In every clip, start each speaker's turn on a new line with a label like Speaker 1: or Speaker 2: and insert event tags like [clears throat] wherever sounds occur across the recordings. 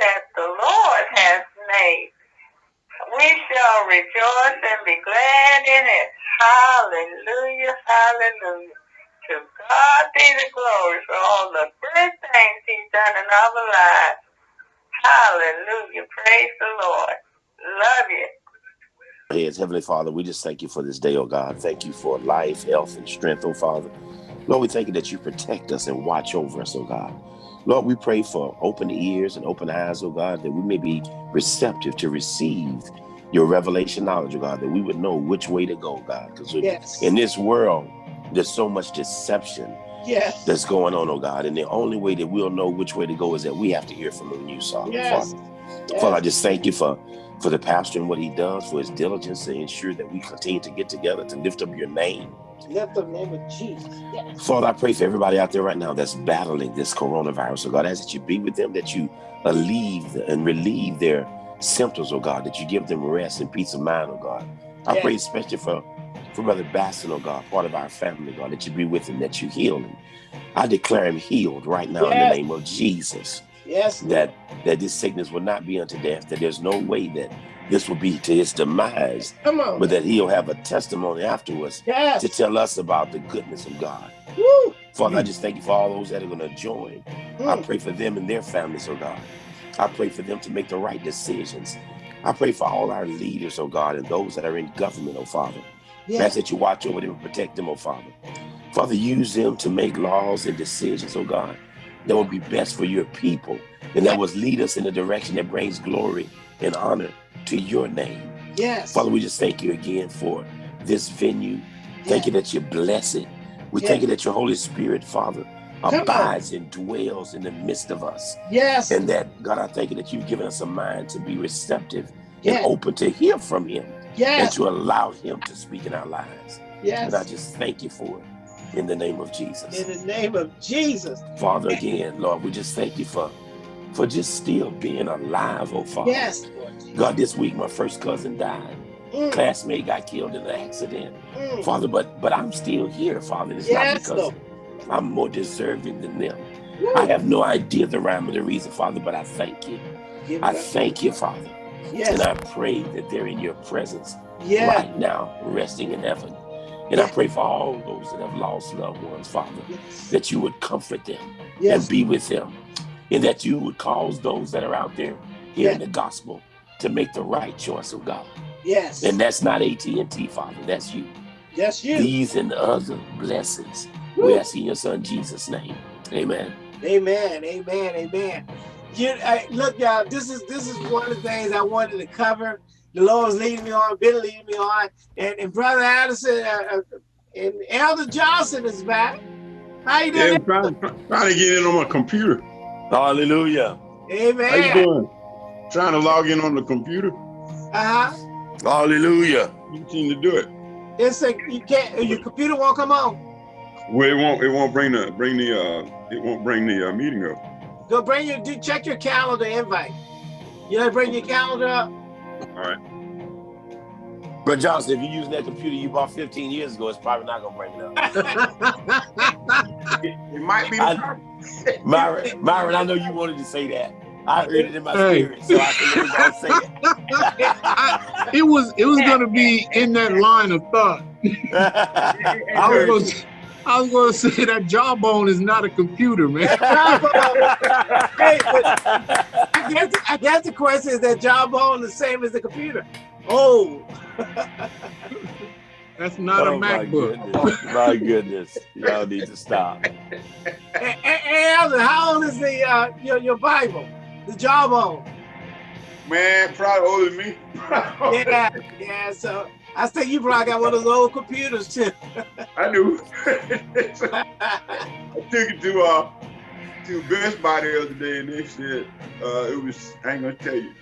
Speaker 1: that the Lord has made. We shall rejoice and be glad in it. Hallelujah, hallelujah. To God be the glory for all the good things he's done in our lives. Hallelujah. Praise the Lord. Love you.
Speaker 2: Yes, Heavenly Father, we just thank you for this day, oh God. Thank you for life, health, and strength, oh Father. Lord, we thank you that you protect us and watch over us, oh God. Lord, we pray for open ears and open eyes, oh God, that we may be receptive to receive your revelation knowledge, oh God, that we would know which way to go, God. Because yes. in this world, there's so much deception yes. that's going on, oh God. And the only way that we'll know which way to go is that we have to hear from you, Father. Yes. Father. Yes. Father, I just thank you for for the pastor and what he does, for his diligence to ensure that we continue to get together to lift up your name.
Speaker 3: Lift the name of Jesus.
Speaker 2: Yes. Father, I pray for everybody out there right now that's battling this coronavirus. So God, I ask that you be with them, that you alleviate and relieve their symptoms, oh God, that you give them rest and peace of mind, oh God. I yes. pray especially for, for Brother Basson, oh God, part of our family, God, that you be with him, that you heal him. I declare him healed right now yes. in the name of Jesus.
Speaker 3: Yes.
Speaker 2: That that this sickness will not be unto death, that there's no way that this will be to his demise. Come on. But that he'll have a testimony afterwards yes. to tell us about the goodness of God. Woo. Father, mm. I just thank you for all those that are going to join. Mm. I pray for them and their families, oh God. I pray for them to make the right decisions. I pray for all our leaders, oh God, and those that are in government, oh Father. Yes. Ask that you watch over them and protect them, oh Father. Father, use them to make laws and decisions, oh God, that will be best for your people and that will lead us in a direction that brings glory and honor to your name.
Speaker 3: Yes.
Speaker 2: Father, we just thank you again for this venue. Thank yes. you that you bless it. We yes. thank you that your Holy Spirit, Father, abides and dwells in the midst of us.
Speaker 3: Yes.
Speaker 2: And that, God, I thank you that you've given us a mind to be receptive yes. and open to hear from him. Yes. And to allow him to speak in our lives. Yes. And I just thank you for it in the name of Jesus.
Speaker 3: In the name of Jesus.
Speaker 2: Father, again, Lord, we just thank you for for just still being alive, oh Father.
Speaker 3: Yes.
Speaker 2: God, this week my first cousin died. Mm. Classmate got killed in an accident. Mm. Father, but but I'm still here, Father. It's yes, not because Lord. I'm more deserving than them. Woo. I have no idea the rhyme or the reason, Father, but I thank you. Give I thank you, Father. Yes. And I pray that they're in your presence yeah. right now, resting in heaven. And I pray for all those that have lost loved ones, Father, yes. that you would comfort them yes. and be with them. And that you would cause those that are out there hearing the gospel to make the right choice of God.
Speaker 3: Yes.
Speaker 2: And that's not AT&T, Father. That's you.
Speaker 3: Yes, you.
Speaker 2: These and the other blessings. Woo. We ask in your son Jesus' name. Amen.
Speaker 3: Amen. Amen. Amen. You, I, look, y'all, this is this is one of the things I wanted to cover the Lord's leading me on, been leading me on. And, and Brother Addison uh, uh, and Elder Johnson is back. How you doing? Yeah, I'm
Speaker 4: trying, trying to get in on my computer.
Speaker 2: Hallelujah.
Speaker 3: Amen.
Speaker 4: How you doing? Trying to log in on the computer.
Speaker 3: Uh-huh.
Speaker 2: Hallelujah.
Speaker 4: You seem to do it.
Speaker 3: It's like you can't your computer won't come on.
Speaker 4: Well, it won't it won't bring the bring the uh it won't bring the uh, meeting up.
Speaker 3: Go bring your do check your calendar invite. You know bring your calendar up.
Speaker 4: All right.
Speaker 2: But Johnson, if you're using that computer you bought 15 years ago, it's probably not gonna bring it up. [laughs]
Speaker 4: it, it, might be.
Speaker 2: I, Myron, Myron, I know you wanted to say that. I heard it in my hey. spirit, so I can say it.
Speaker 5: it was it was gonna be in that line of thought. [laughs] I was gonna, I was gonna say that jawbone is not a computer, man. [laughs] hey,
Speaker 3: I guess I guess the question is that jawbone the same as the computer. Oh. [laughs]
Speaker 5: That's not oh, a MacBook.
Speaker 2: My goodness. my goodness. Y'all need to stop.
Speaker 3: Hey, hey, Alvin, how old is the uh, your, your Bible? The jawbone?
Speaker 4: Man, probably older than me.
Speaker 3: yeah, yeah. So I think you probably got one of those old computers too.
Speaker 4: I do. [laughs] [laughs] I took it to uh to Best Buy the other day and they said uh, it was, I ain't gonna tell you.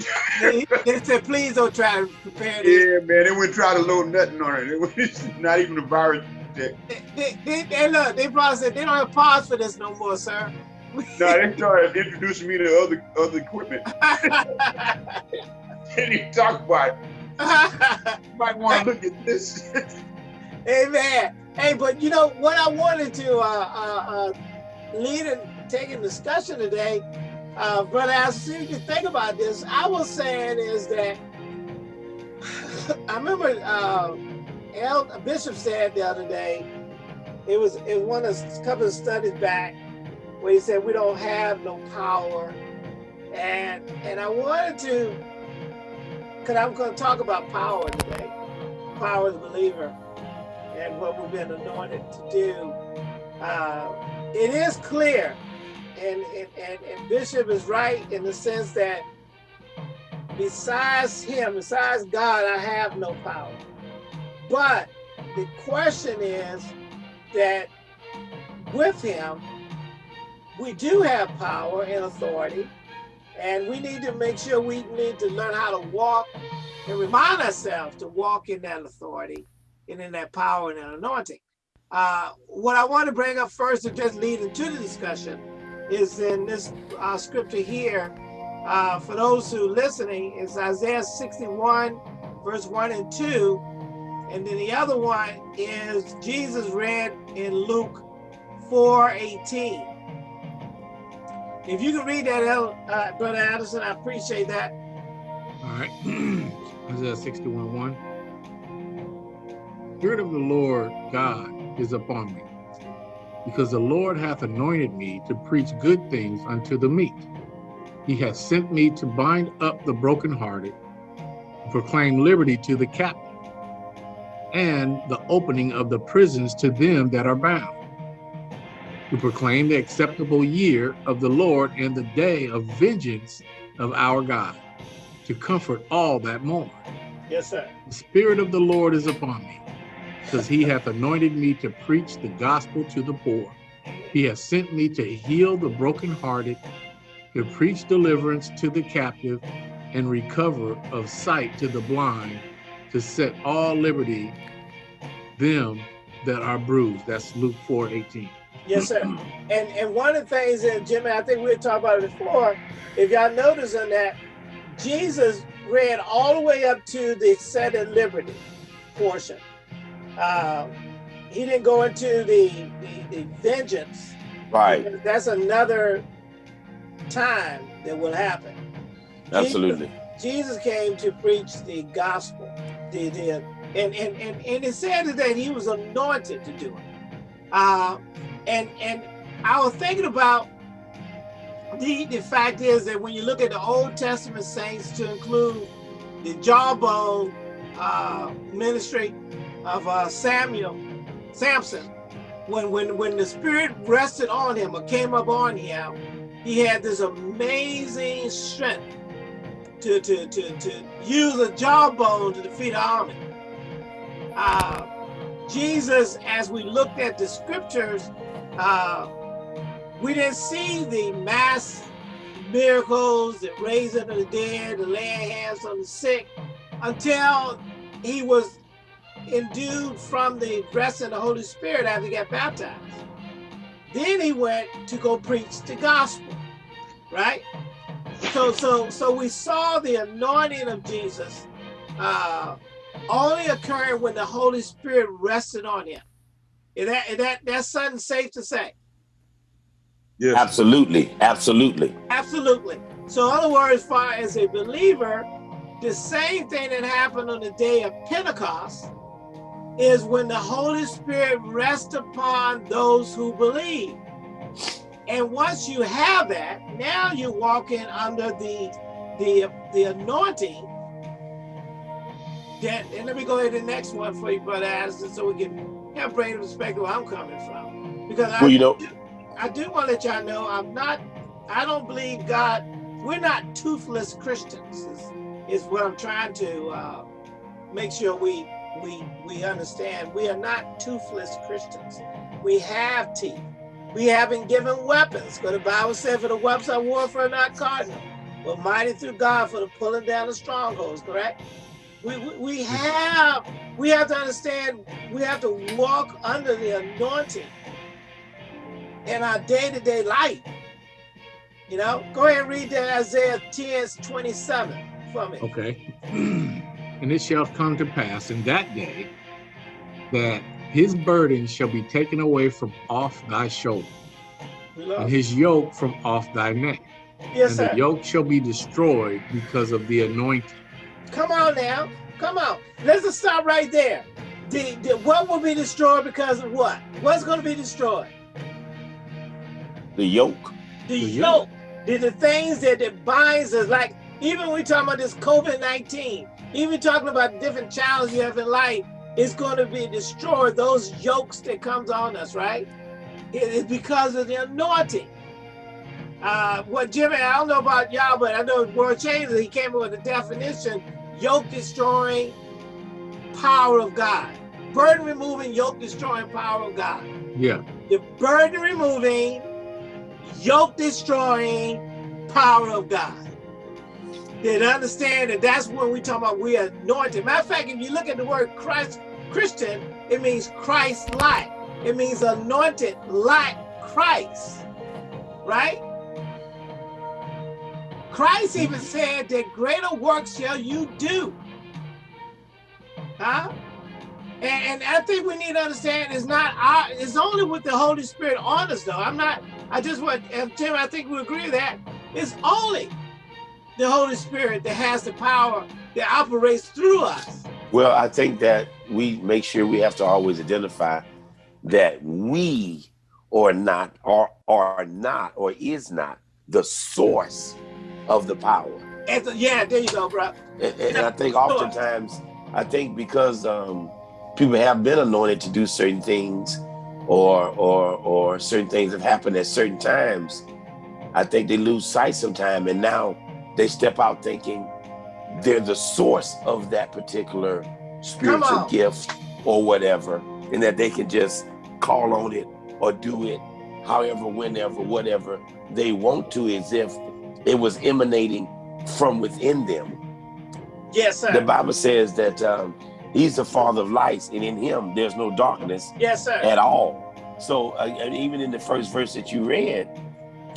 Speaker 3: they, they, said, please don't try to prepare
Speaker 4: this. Yeah, man, they wouldn't try to load nothing on it. It was [laughs] not even a virus check.
Speaker 3: They, they, they, look, they probably said, they don't have parts for this no more, sir.
Speaker 4: no, they started introducing me to other other equipment. [laughs] [laughs] Didn't even talk about it. you might want to look at this.
Speaker 3: hey, man. Hey, but you know what I wanted to uh, uh, uh, lead and take in discussion today uh, Brother Al, you think about this. I was saying is that [laughs] I remember uh, El, Bishop said the other day, it was in one of a couple of studies back where he said we don't have no power. And and I wanted to, because I'm going to talk about power today, power as a believer, and what we've been anointed to do. Uh, it is clear, and, and, and, Bishop is right in the sense that besides him, besides God, I have no power. But the question is that with him, we do have power and authority, and we need to make sure we need to learn how to walk and remind ourselves to walk in that authority and in that power and that anointing. Uh, what I want to bring up first to just lead into the discussion is in this uh, scripture here, uh, for those who listening, is Isaiah 61, verse 1 and 2. And then the other one is Jesus read in Luke 4, 18. If you can read that, uh, Brother Addison, I appreciate that.
Speaker 5: All right. [clears throat] Isaiah 61, 1. Spirit of the Lord God is upon me, because the Lord hath anointed me to preach good things unto the meek. He hath sent me to bind up the brokenhearted, to proclaim liberty to the captive, and the opening of the prisons to them that are bound, to proclaim the acceptable year of the Lord and the day of vengeance of our God, to comfort all that mourn.
Speaker 3: Yes, sir.
Speaker 5: The Spirit of the Lord is upon me, because he hath anointed me to preach the gospel to the poor. He has sent me to heal the brokenhearted, to preach deliverance to the captive, and recover of sight to the blind, to set all liberty them that are bruised. That's Luke 4, 18.
Speaker 3: Yes, sir. and and one of the things that Jimmy, I think we were talking about it before, if y'all notice in that, Jesus read all the way up to the set at liberty portion. Uh, he didn't go into the, the, the vengeance.
Speaker 2: Right.
Speaker 3: That's another time that will happen.
Speaker 2: Absolutely.
Speaker 3: Jesus, Jesus came to preach the gospel. The, the, and, and, and, and it said that he was anointed to do it. Uh, and, and I was thinking about the, the fact is that when you look at the Old Testament saints to include the jawbone uh, ministry of uh, Samuel, Samson, when, when, when the spirit rested on him or came up on him, he had this amazing strength to, to, to, to use a jawbone to defeat an army. Uh, Jesus, as we looked at the scriptures, uh, we didn't see the mass miracles, the raising of the dead, the laying hands on the sick, until he was endued from the breast of the Holy Spirit after he got baptized. Then he went to go preach the gospel, right? So, so, so we saw the anointing of Jesus uh, only occurring when the Holy Spirit rested on him. Is that, is that that's something safe to say?
Speaker 2: Yes. Absolutely. Absolutely.
Speaker 3: Absolutely. So in other words, far as a believer, the same thing that happened on the day of Pentecost is when the Holy Spirit rests upon those who believe. And once you have that, now you're walking under the the the anointing. That, and let me go ahead to the next one for you, Brother Addison, so we can have greater perspective where I'm coming from. Because
Speaker 2: well, I, you know,
Speaker 3: I do want to let y'all know I'm not, I don't believe God, we're not toothless Christians, is, is what I'm trying to uh, make sure we we we understand we are not toothless Christians. We have teeth. We haven't given weapons. Because the Bible said, for the weapons of warfare are not cardinal, but mighty through God for the pulling down of strongholds, correct? We, we, we have we have to understand we have to walk under the anointing in our day-to-day -day life. You know, go ahead and read that Isaiah 10, 27 for me.
Speaker 5: Okay. [clears throat] And it shall come to pass in that day that his burden shall be taken away from off thy shoulder, and his yoke from off thy neck.
Speaker 3: Yes,
Speaker 5: and
Speaker 3: sir.
Speaker 5: the yoke shall be destroyed because of the anointing.
Speaker 3: Come on now. Come on. Let's just stop right there. The, the, what will be destroyed because of what? What's going to be destroyed?
Speaker 2: The yoke.
Speaker 3: The,
Speaker 5: The
Speaker 3: yoke.
Speaker 5: yoke.
Speaker 3: The, the things that, that binds us. Like, even when we talking about this COVID-19, even talking about different challenges you have in life, it's going to be destroyed. Those yokes that comes on us, right? It is because of the anointing. Uh, what Jimmy, I don't know about y'all, but I know World Changers, he came up with a definition, yoke destroying power of God. Burden removing, yoke destroying power of God.
Speaker 5: Yeah,
Speaker 3: The burden removing, yoke destroying power of God. That understand that that's when we talk about we are anointed. Matter of fact, if you look at the word Christ, Christian, it means Christ like. It means anointed like Christ, right? Christ even said that greater works shall you do. Huh? And, and I think we need to understand it's not our, it's only with the Holy Spirit on us though. I'm not, I just want, Tim, I think we agree with that. It's only the Holy Spirit that has the power that operates through us.
Speaker 2: Well, I think that we make sure we have to always identify that we or not are are not or is not the source of the power.
Speaker 3: And so, yeah, there you go, bro.
Speaker 2: And, and I think oftentimes, I think because um, people have been anointed to do certain things, or or or certain things have happened at certain times, I think they lose sight sometime, and now they step out thinking they're the source of that particular spiritual gift or whatever, and that they can just call on it or do it however, whenever, whatever they want to, as if it was emanating from within them.
Speaker 3: Yes, sir.
Speaker 2: The Bible says that um, he's the father of lights, and in him there's no darkness
Speaker 3: yes, sir.
Speaker 2: at all. So uh, even in the first verse that you read,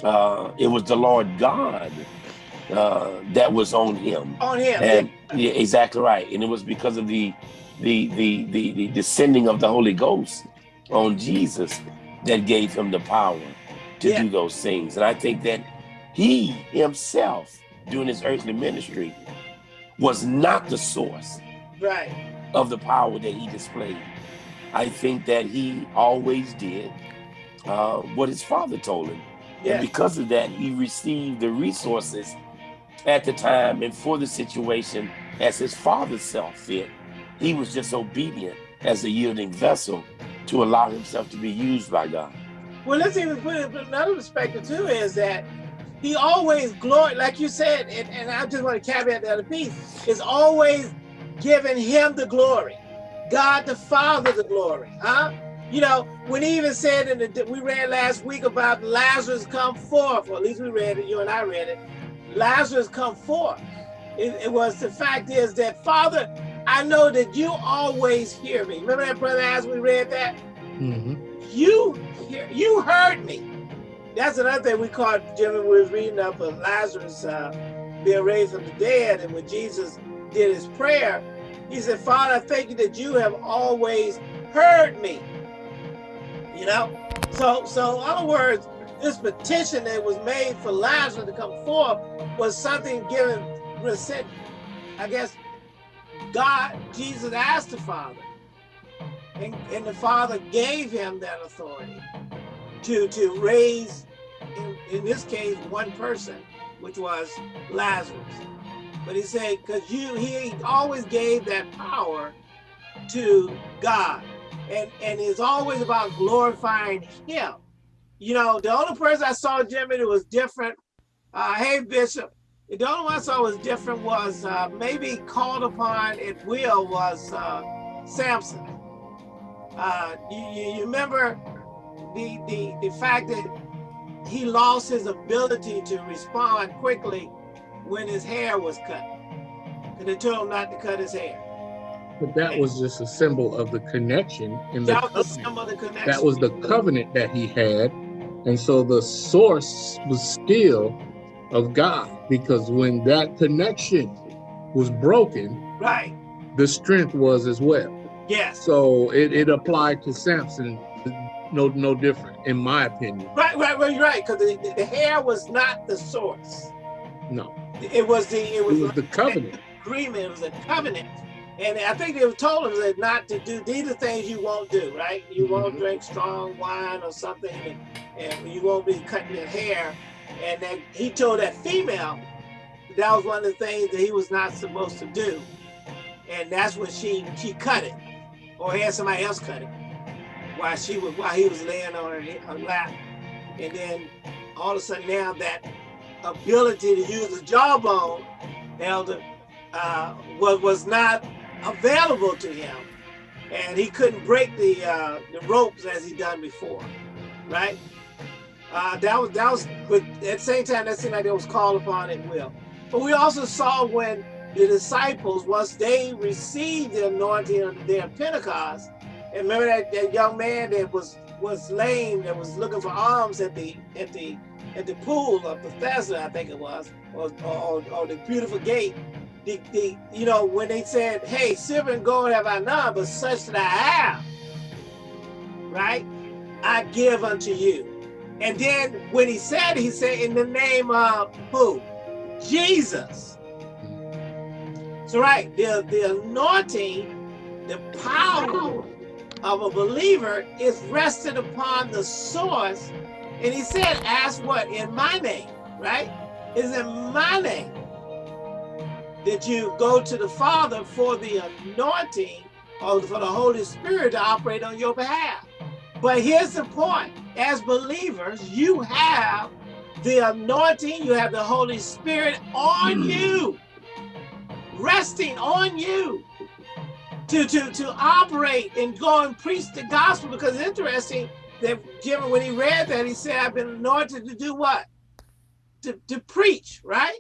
Speaker 2: uh, it was the Lord God uh, that was on him,
Speaker 3: On him.
Speaker 2: and yeah, exactly right. And it was because of the the the the, the descending of the Holy Ghost on Jesus that gave him the power to
Speaker 3: Yeah.
Speaker 2: do those things. And I think that he himself, during his earthly ministry, was not the source
Speaker 3: right.
Speaker 2: of the power that he displayed. I think that he always did uh, what his father told him. And because of that, he received the resources at the time and for the situation as his father saw fit. He was just obedient as a yielding vessel to allow himself to be used by God.
Speaker 3: Well, let's even put it in another perspective too is that he always glory, like you said, and, and I just want to caveat the other piece, is always giving him the glory. God the Father the glory. Huh? You know, when he even said in the we read last week about Lazarus come forth, or at least we read it, you and I read it. Lazarus come forth. It, it was the fact is that Father, I know that you always hear me. Remember that brother as we read that?
Speaker 5: hmm
Speaker 3: you hear, you heard me. That's another thing we caught Jimmy we was reading up of Lazarus uh, being raised from the dead, and when Jesus did his prayer, he said, "Father, I thank you that you have always heard me." You know, so so in other words, this petition that was made for Lazarus to come forth was something given. I guess God, Jesus asked the Father, and, and the Father gave him that authority to to raise, in, in this case, one person, which was Lazarus. But he said, because you, he always gave that power to God, and and it's always about glorifying Him. You know, the only person I saw, Jimmy, that was different. Uh, hey, Bishop. The only one I saw was different was uh, maybe called upon at will was uh, Samson. Uh, you, you, remember the, the, the fact that he lost his ability to respond quickly when his hair was cut. And they told him not to cut his hair.
Speaker 5: But that was just a symbol of the connection in the
Speaker 3: That was
Speaker 5: covenant.
Speaker 3: some of the connection.
Speaker 5: That was the covenant that he had. And so the source was still of God because when that connection was broken,
Speaker 3: Right.
Speaker 5: the strength was as well.
Speaker 3: Yes.
Speaker 5: So it, it applied to Samson. no no different, in my opinion.
Speaker 3: Right, right, right, right. Because the, the, hair was not the source.
Speaker 5: No.
Speaker 3: It was the it was,
Speaker 5: it was the covenant [laughs]
Speaker 3: agreement. It was a covenant. And I think they were told him that not to do these are things you won't do, right? You won't mm -hmm. drink strong wine or something, and, and you won't be cutting your hair. And then he told that female that was one of the things that he was not supposed to do. And that's when she she cut it, or had somebody else cut it, while she was while he was laying on her, her lap. And then all of a sudden now that ability to use the jawbone, elder, uh, was was not available to him and he couldn't break the uh, the ropes as he done before, right? Uh, that was that was, but at the same time, that seemed like it was called upon at will. But we also saw when the disciples, once they received the anointing on the day of Pentecost, and remember that, that young man that was was lame that was looking for arms at the at the at the pool of Bethesda, I think it was, or, or, or the beautiful gate the, the, you know, when they said, hey, silver and gold have I none, but such that I have, right? I give unto you. And then when he said, he said, in the name of who? Jesus. So right, the, the anointing, the power of a believer is rested upon the source. And he said, ask what? In my name, right? Is in my name that you go to the Father for the anointing or for the Holy Spirit to operate on your behalf. But here's the point, as believers, you have the anointing, you have the Holy Spirit on mm. you, resting on you to, to, to operate and go and preach the gospel because it's interesting that Jim, when he read that, he said, I've been anointed to do what? To, to preach, right?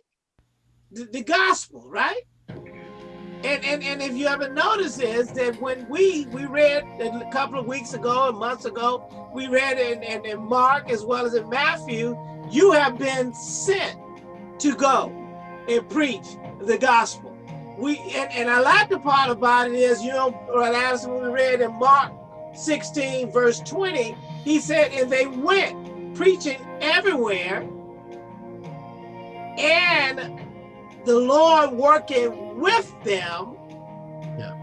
Speaker 3: The, the gospel, right? And, and, and if you ever notice is that when we we read a couple of weeks ago and months ago, we read in, in, in Mark as well as in Matthew, you have been sent to go and preach the gospel. We and, and I like the part about it is, you know, Addison we read in Mark 16, verse 20, he said, and they went preaching everywhere and the Lord working with them yeah.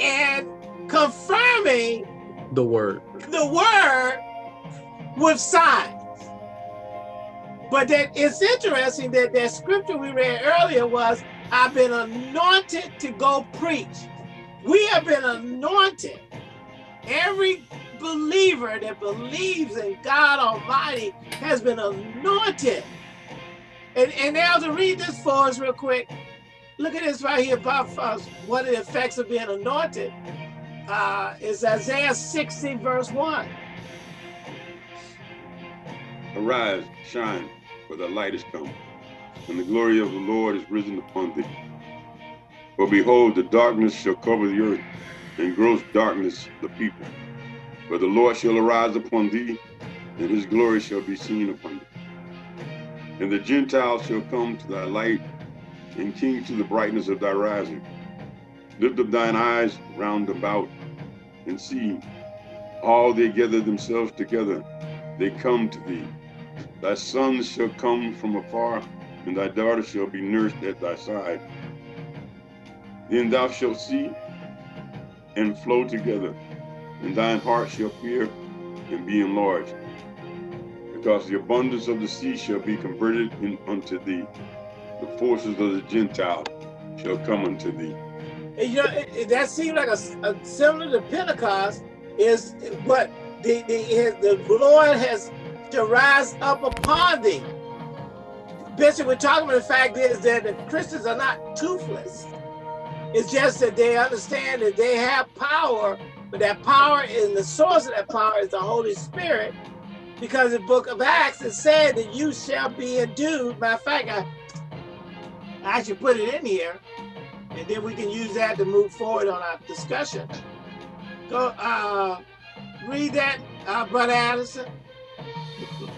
Speaker 3: and confirming
Speaker 5: the word.
Speaker 3: The word with signs. But that it's interesting that that scripture we read earlier was, I've been anointed to go preach. We have been anointed. Every believer that believes in God Almighty has been anointed and, and now to read this for us real quick, look at this right here about uh, one of the effects of being anointed. Uh, is Isaiah 60 verse 1.
Speaker 4: Arise, shine, for the light is come, and the glory of the Lord is risen upon thee. For behold, the darkness shall cover the earth, and gross darkness the people. But the Lord shall arise upon thee, and his glory shall be seen upon thee. And the Gentiles shall come to thy light, and kings to the brightness of thy rising. Lift up thine eyes round about, and see, all they gather themselves together, they come to thee. Thy sons shall come from afar, and thy daughters shall be nursed at thy side. Then thou shalt see and flow together, and thine heart shall fear and be enlarged because the abundance of the sea shall be converted in, unto thee. The forces of the Gentile shall come unto thee.
Speaker 3: And, you know, it, it, that seems like a, a, similar to Pentecost is what the, the, the Lord has to rise up upon thee. Bishop, we're talking about the fact is that the Christians are not toothless. It's just that they understand that they have power, but that power and the source of that power is the Holy Spirit because the book of Acts it said that you shall be endued. Matter of fact, I, I should put it in here, and then we can use that to move forward on our discussion. Go uh, read that, uh, Brother Addison.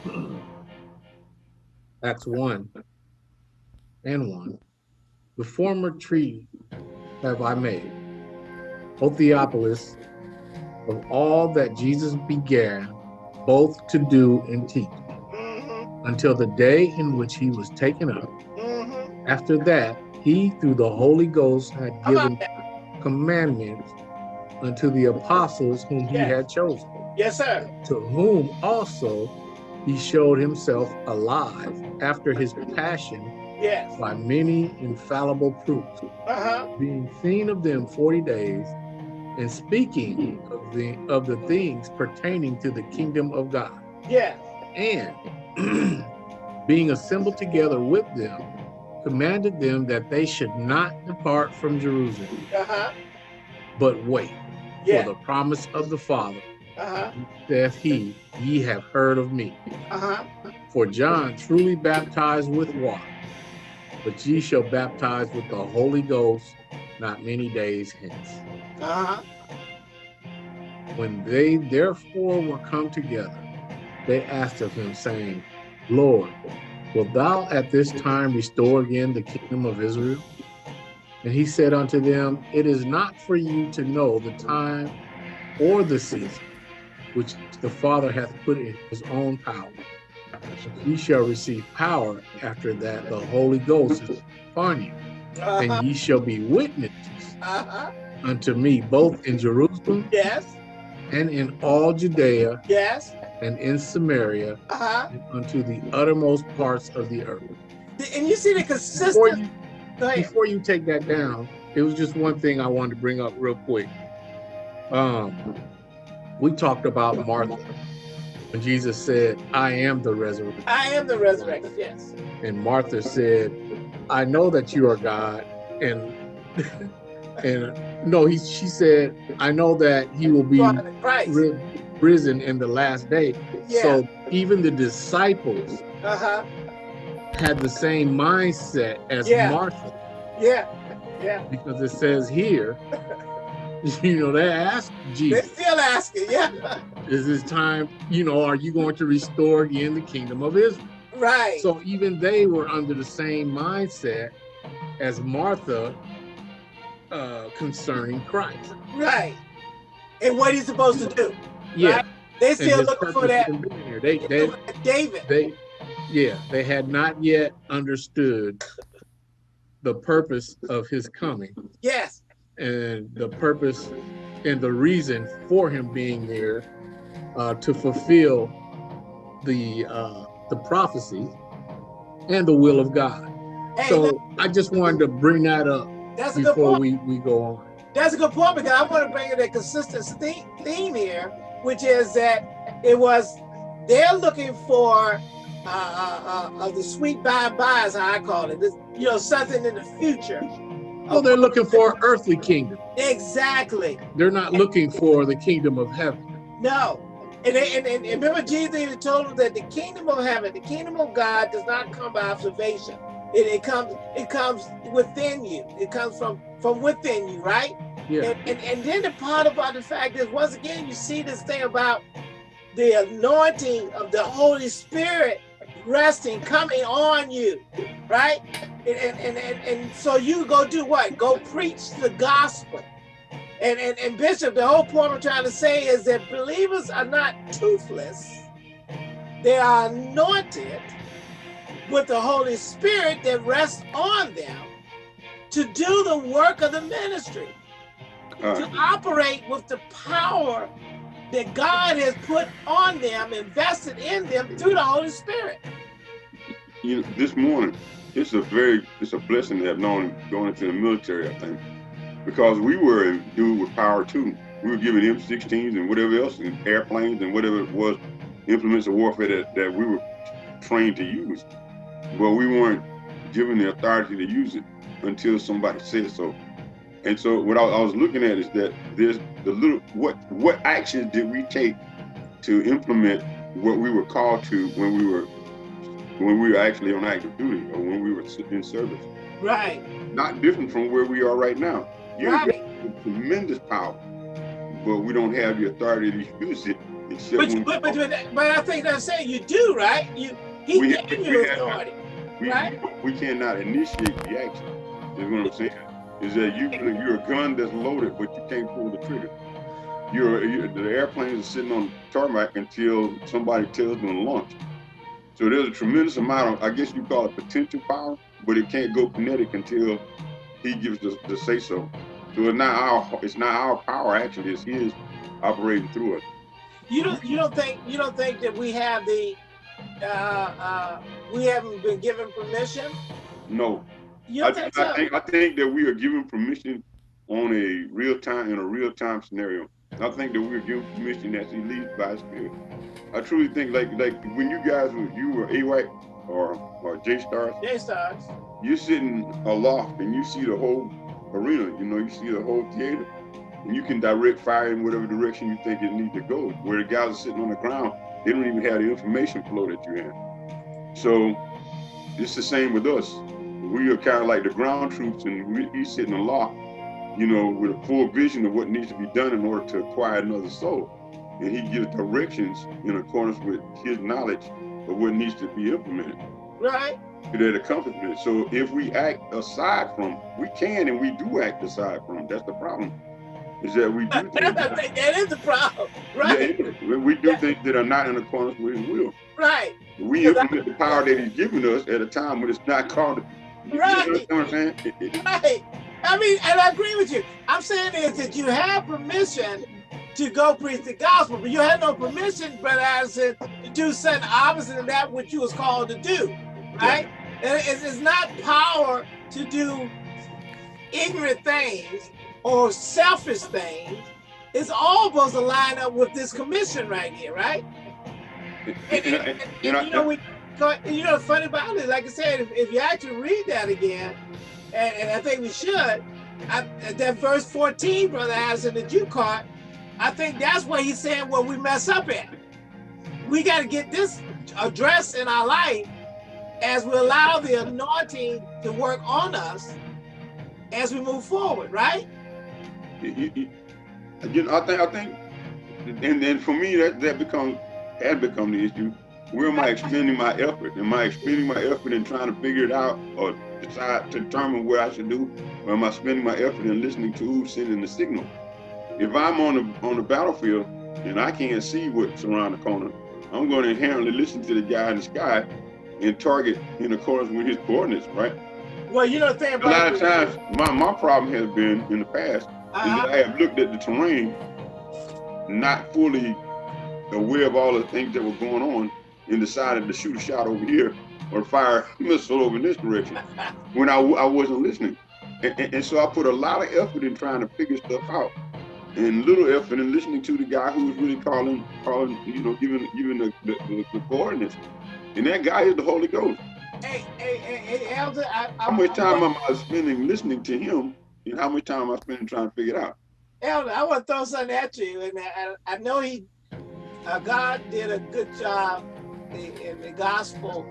Speaker 3: [clears throat]
Speaker 5: Acts 1 and 1. The former treaty have I made, O Theophilus, of all that Jesus began both to do and teach mm-hmm. until the day in which he was taken up. Mm-hmm. After that, he, through the Holy Ghost, had given commandments unto the apostles whom he had chosen.
Speaker 3: Yes, sir.
Speaker 5: To whom also he showed himself alive after his passion
Speaker 3: yes.
Speaker 5: by many infallible proofs, uh -huh. being seen of them 40 days, and speaking of the of the things pertaining to the kingdom of God.
Speaker 3: Yes.
Speaker 5: And [clears throat] being assembled together with them, commanded them that they should not depart from Jerusalem, uh -huh. but wait yeah. for the promise of the Father, uh -huh. that he, ye have heard of me. Uh -huh. For John truly baptized with water, but ye shall baptize with the Holy Ghost not many days hence. Uh-huh. When they therefore were come together, they asked of him, saying, Lord, wilt thou at this time restore again the kingdom of Israel? And he said unto them, It is not for you to know the time or the season which the Father hath put in his own power. Ye shall receive power after that the Holy Ghost is upon you and ye shall be witnesses uh -huh. unto me both in Jerusalem
Speaker 3: yes
Speaker 5: and in all Judea
Speaker 3: yes
Speaker 5: and in Samaria uh -huh. and unto the uttermost parts of the earth
Speaker 3: and you see the consistent
Speaker 5: before you, before you take that down it was just one thing I wanted to bring up real quick um we talked about Martha when Jesus said, I am the resurrection.
Speaker 3: I am the resurrection, yes.
Speaker 5: And Martha said, I know that you are God. And [laughs] and no, he she said, I know that he will be ri risen in the last day. Yeah. So even the disciples uh -huh. had the same mindset as
Speaker 3: yeah.
Speaker 5: Martha.
Speaker 3: Yeah. Yeah.
Speaker 5: Because it says here, [laughs] you know, they ask Jesus.
Speaker 3: They're still asking, yeah.
Speaker 5: Is this time, you know, are you going to restore again the kingdom of Israel?
Speaker 3: Right.
Speaker 5: So even they were under the same mindset as Martha uh, concerning Christ.
Speaker 3: Right. And what he's supposed to do.
Speaker 5: Yeah. Right?
Speaker 3: They still looking for that.
Speaker 5: They, they,
Speaker 3: David.
Speaker 5: They, yeah, they had not yet understood the purpose of his coming.
Speaker 3: Yes.
Speaker 5: And the purpose and the reason for him being there uh, to fulfill the uh, the prophecy and the will of God. Hey, so I just wanted to bring that up that's before we, we go on.
Speaker 3: That's a good point because I want to bring in a consistent theme here, which is that it was, they're looking for uh, uh, uh, the sweet by-by, as I call it, this, you know, something in the future.
Speaker 5: Oh, they're looking for an earthly kingdom.
Speaker 3: Exactly.
Speaker 5: They're not looking for the kingdom of heaven.
Speaker 3: No, and, and, and, and remember, Jesus even told them that the kingdom of heaven, the kingdom of God does not come by observation. It, it comes it comes within you. It comes from from within you, right?
Speaker 5: Yeah.
Speaker 3: And, and, and then the part about the fact is, once again, you see this thing about the anointing of the Holy Spirit resting, coming on you, right? And, and, and, and, and so you go do what? Go preach the gospel. And, and, and Bishop, the whole point I'm trying to say is that believers are not toothless. They are anointed with the Holy Spirit that rests on them to do the work of the ministry, to operate with the power that God has put on them, invested in them through the Holy Spirit.
Speaker 4: You know, this morning, it's a very, it's a blessing to have known going into the military, I think because we were endued with power too. We were giving M16s and whatever else, and airplanes and whatever it was, implements of warfare that, that we were trained to use. But we weren't given the authority to use it until somebody said so. And so what I, I was looking at is that there's the little, what, what actions did we take to implement what we were called to when we were when we were actually on active duty or when we were in service.
Speaker 3: Right.
Speaker 4: Not different from where we are right now. You right. have tremendous power, but we don't have the authority to use it.
Speaker 3: But, but, but, but, I think I'm saying you do, right? You he we, gave you authority,
Speaker 4: we,
Speaker 3: right?
Speaker 4: We cannot initiate the action. Is what I'm saying. Is that you you're a gun that's loaded, but you can't pull the trigger. you're, you're the airplanes are sitting on the tarmac until somebody tells them to launch. So there's a tremendous amount of, I guess you call it potential power, but it can't go kinetic until he gives the, the say so. So it's not our it's not our power actually, it's his operating through us.
Speaker 3: You don't you don't think you don't think that we have the uh, uh, we haven't been given permission?
Speaker 4: No. You I, think so? I think I think that we are given permission on a real time in a real time scenario. I think that we're given permission as he leads by spirit. I truly think like like when you guys were you were AWACS or or JSTARS.
Speaker 3: J Stars.
Speaker 4: You're sitting aloft and you see the whole arena. You know, you see the whole theater, and you can direct fire in whatever direction you think it needs to go. Where the guys are sitting on the ground, they don't even have the information flow that you have. So it's the same with us. We are kind of like the ground troops, and we, he's sitting aloft, you know, with a full vision of what needs to be done in order to acquire another soul. And he gives directions in accordance with his knowledge of what needs to be implemented.
Speaker 3: Right
Speaker 4: that accomplishment. So if we act aside from, we can and we do act aside from. That's the problem. Is that we do [laughs]
Speaker 3: things that, that is the problem, [laughs] right?
Speaker 4: Yeah, we do yeah. things that are not in accordance with His will.
Speaker 3: Right.
Speaker 4: We implement I, the power that He's given us at a time when it's not called.
Speaker 3: Right. You know what I'm saying? right. I mean, and I agree with you. I'm saying is that you have permission to go preach the gospel, but you had no permission, Brother Addison, to do something opposite of that which you was called to do right? It's, it's not power to do ignorant things or selfish things. It's all supposed to line up with this commission right here, right? And, and, and, you know, we, you know, funny about it, like I said, if, if you actually read that again, and, I think we should, I, that verse 14, Brother Addison, that you caught, I think that's what he's saying where we mess up at. We got to get this addressed in our life as we allow the anointing to work on us as we move forward, right?
Speaker 4: You, know, I think, I think, and then for me, that that becomes had become the issue. Where am I expending my effort? Am I expending my effort in trying to figure it out, or decide to determine what I should do, or am I spending my effort in listening to who's sending the signal? If I'm on the on the battlefield and I can't see what's around the corner, I'm going to inherently listen to the guy in the sky and target in accordance with his coordinates, right?
Speaker 3: Well, you know the thing
Speaker 4: about a lot of times my, my problem has been in the past uh -huh. is that uh-huh. I have looked at the terrain not fully aware of all the things that were going on and decided to shoot a shot over here or fire a missile over in this direction [laughs] when I, I wasn't listening. And, and, and, so I put a lot of effort in trying to figure stuff out and little effort in listening to the guy who was really calling, calling, you know, giving, giving the, the, the, the coordinates. And that guy is the Holy Ghost.
Speaker 3: Hey, hey, hey, hey Elder, I,
Speaker 4: how much time am I spending listening to him, and how much time am I spending trying to figure it out?
Speaker 3: Elder, I want to throw something at you, and I, I know he, uh, God did a good job in, in, the gospel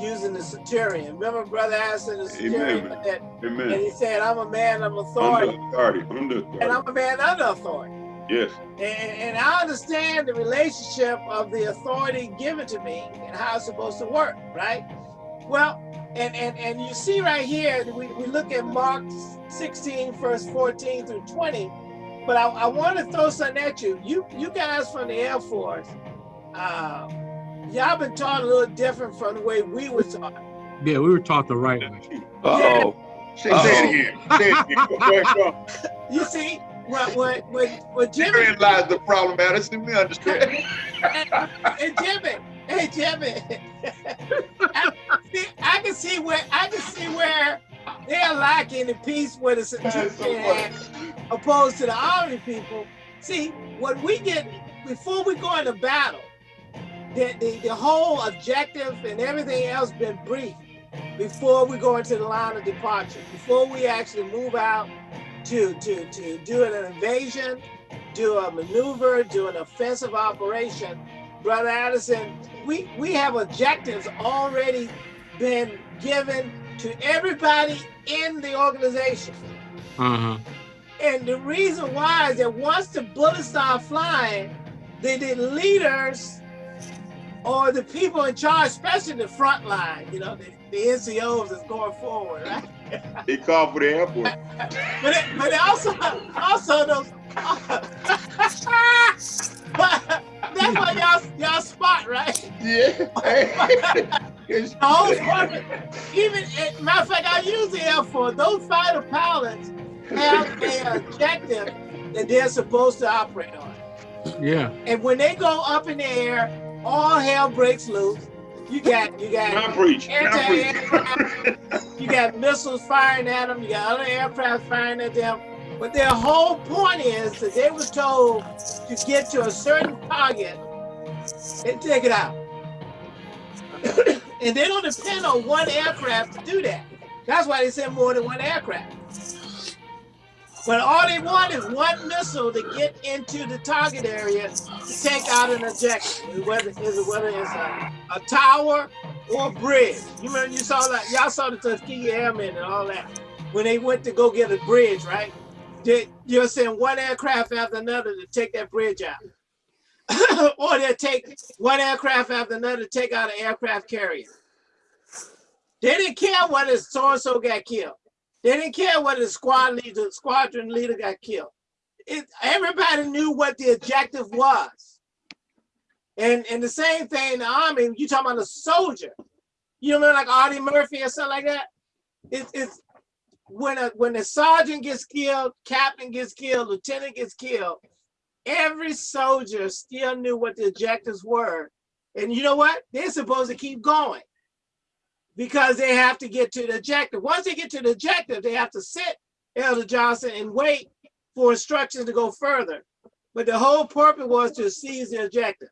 Speaker 3: using the centurion. Remember, Brother Addison, the centurion, Amen. That, Amen. and he said, "I'm a man of authority,
Speaker 4: under authority, under authority.
Speaker 3: and I'm a man under authority."
Speaker 4: Yes.
Speaker 3: And, and I understand the relationship of the authority given to me and how it's supposed to work, right? Well, and, and, and you see right here, we, we look at Mark 16, verse 14 through 20, but I, I want to throw something at you. You you guys from the Air Force, uh, y'all been taught a little different from the way we were taught.
Speaker 5: Yeah, we were taught the right way.
Speaker 4: Uh-oh. Say, uh -oh. say it again. Say it again. [laughs]
Speaker 3: you see, what what what what Jimmy
Speaker 4: Therein lies the problem, Addison. We understand. [laughs]
Speaker 3: hey Jimmy, hey Jimmy. [laughs] I, see, I can see where I can see where they're lacking the peace with the certificate opposed to the army people. See, what we get before we go into battle, the, the, the whole objective and everything else been briefed before we go into the line of departure, before we actually move out to, to, to do an invasion, do a maneuver, do an offensive operation. Brother Addison, we, we have objectives already been given to everybody in the organization.
Speaker 5: Uh -huh.
Speaker 3: And the reason why is that once the bullets start flying, the, the leaders or the people in charge, especially the front line, you know, the, the NCOs is going forward, right?
Speaker 4: He called for the airport.
Speaker 3: but it, but it also also those [laughs] That's why y'all y'all spot, right?
Speaker 5: Yeah. [laughs]
Speaker 3: the whole purpose, even matter of fact, I use the Air Force. Those fighter pilots have an objective that they're supposed to operate on.
Speaker 5: Yeah.
Speaker 3: And when they go up in the air, all hell breaks loose. You got you got
Speaker 4: Now preach. Now preach. [laughs]
Speaker 3: you got missiles firing at them. You got other aircraft firing at them. But their whole point is that they were told to get to a certain target and take it out. [coughs] and they don't depend on one aircraft to do that. That's why they send more than one aircraft. But all they want is one missile to get into the target area to take out an objective, whether whether it's a, a tower or bridge. You remember you saw that y'all saw the Tuskegee Airmen and all that when they went to go get a bridge, right? They, you're sending one aircraft after another to take that bridge out. [coughs] or they'll take one aircraft after another to take out an aircraft carrier. They didn't care whether so-and-so got killed. They didn't care whether the squad leader, squadron leader got killed. It, everybody knew what the objective was. And and the same thing in the army, you talking about a soldier. You know, like Audie Murphy or something like that. It, it's when a when a sergeant gets killed, captain gets killed, lieutenant gets killed, every soldier still knew what the objectives were. And you know what? They're supposed to keep going because they have to get to the objective. Once they get to the objective, they have to sit, Elder Johnson, and wait for instructions to go further. But the whole purpose was to seize the objective.